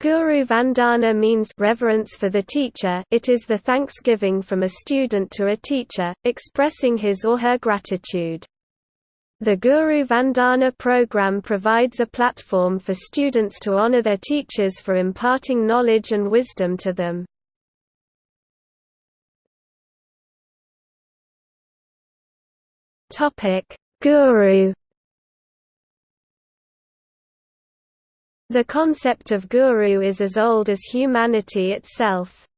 Guru Vandana means reverence for the teacher it is the thanksgiving from a student to a teacher, expressing his or her gratitude. The Guru Vandana program provides a platform for students to honor their teachers for imparting knowledge and wisdom to them. Guru The concept of guru is as old as humanity itself.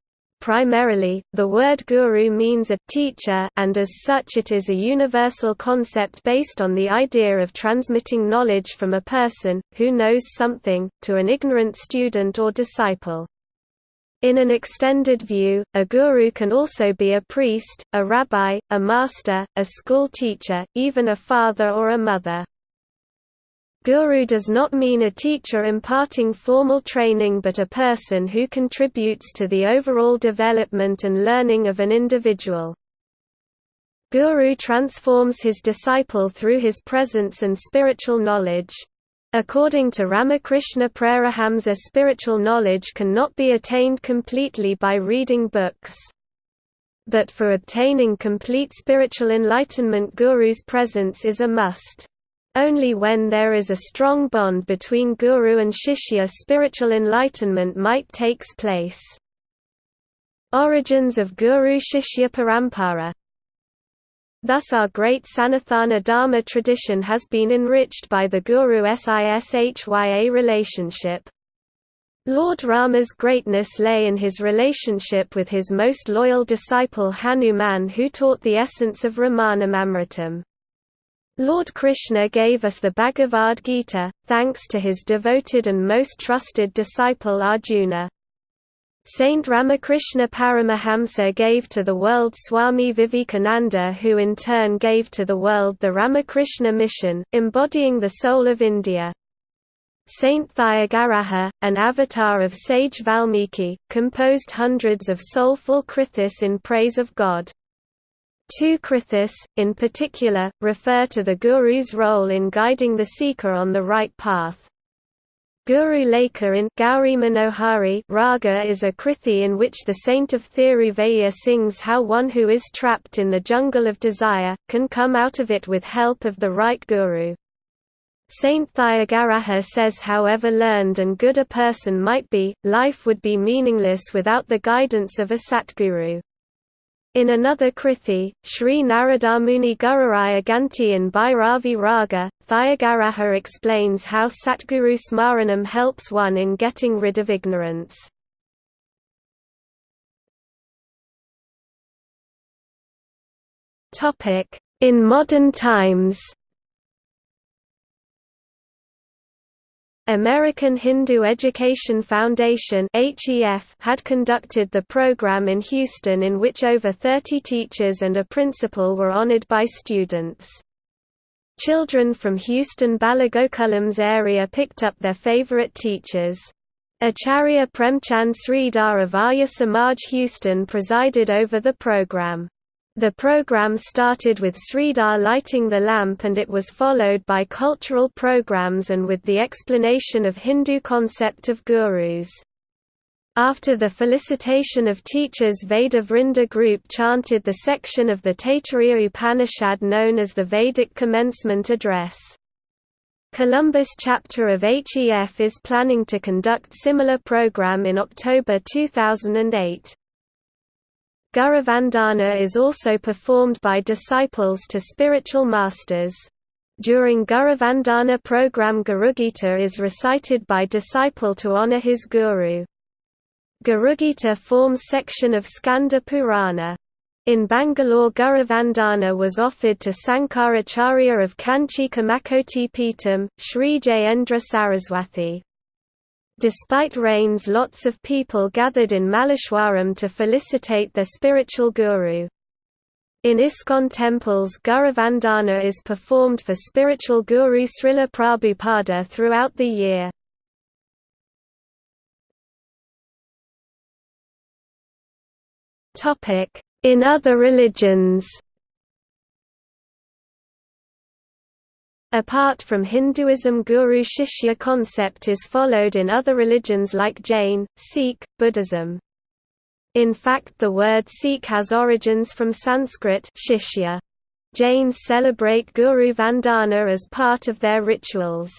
Primarily, the word guru means a teacher and as such it is a universal concept based on the idea of transmitting knowledge from a person, who knows something, to an ignorant student or disciple. In an extended view, a guru can also be a priest, a rabbi, a master, a school teacher, even a father or a mother. Guru does not mean a teacher imparting formal training but a person who contributes to the overall development and learning of an individual. Guru transforms his disciple through his presence and spiritual knowledge. According to Ramakrishna Paramahamsa spiritual knowledge cannot be attained completely by reading books. But for obtaining complete spiritual enlightenment Guru's presence is a must. Only when there is a strong bond between guru and shishya spiritual enlightenment might takes place. Origins of Guru-Shishya Parampara Thus our great Sanatana Dharma tradition has been enriched by the Guru-Sishya relationship. Lord Rama's greatness lay in his relationship with his most loyal disciple Hanuman who taught the essence of Ramanamamritam. Lord Krishna gave us the Bhagavad Gita, thanks to his devoted and most trusted disciple Arjuna. Saint Ramakrishna Paramahamsa gave to the world Swami Vivekananda who in turn gave to the world the Ramakrishna mission, embodying the soul of India. Saint Thyagaraja, an avatar of sage Valmiki, composed hundreds of soulful krithis in praise of God. Two krithis, in particular, refer to the Guru's role in guiding the seeker on the right path. Guru Lekha in Gauri Manohari Raga is a krithi in which the saint of Thiruvaya sings how one who is trapped in the jungle of desire, can come out of it with help of the right guru. Saint Thyagaraja says however learned and good a person might be, life would be meaningless without the guidance of a Satguru. In another Krithi, Sri Naradamuni Gururaya Ganti in Bhairavi Raga, Thyagaraja explains how Satguru Smaranam helps one in getting rid of ignorance. In modern times American Hindu Education Foundation had conducted the program in Houston in which over 30 teachers and a principal were honored by students. Children from Houston Balagokulams area picked up their favorite teachers. Acharya Premchand Sridhar of Arya Samaj Houston presided over the program. The program started with Sridhar lighting the lamp and it was followed by cultural programs and with the explanation of Hindu concept of gurus. After the felicitation of teachers Veda Vrinda group chanted the section of the Taittiriya Upanishad known as the Vedic Commencement Address. Columbus chapter of HEF is planning to conduct similar program in October 2008. Guruvandana is also performed by disciples to spiritual masters. During Guruvandana program Gurugita is recited by disciple to honor his guru. Gurugita forms section of Skanda Purana. In Bangalore Guruvandana was offered to Sankaracharya of Kanchi Kamakoti Peetam, Sri Jayendra Saraswati. Despite rains lots of people gathered in Malleshwaram to felicitate their spiritual guru. In ISKCON temples Guruvandana is performed for spiritual guru Srila Prabhupada throughout the year. In other religions Apart from Hinduism Guru-Shishya concept is followed in other religions like Jain, Sikh, Buddhism. In fact the word Sikh has origins from Sanskrit shishya. Jains celebrate Guru Vandana as part of their rituals.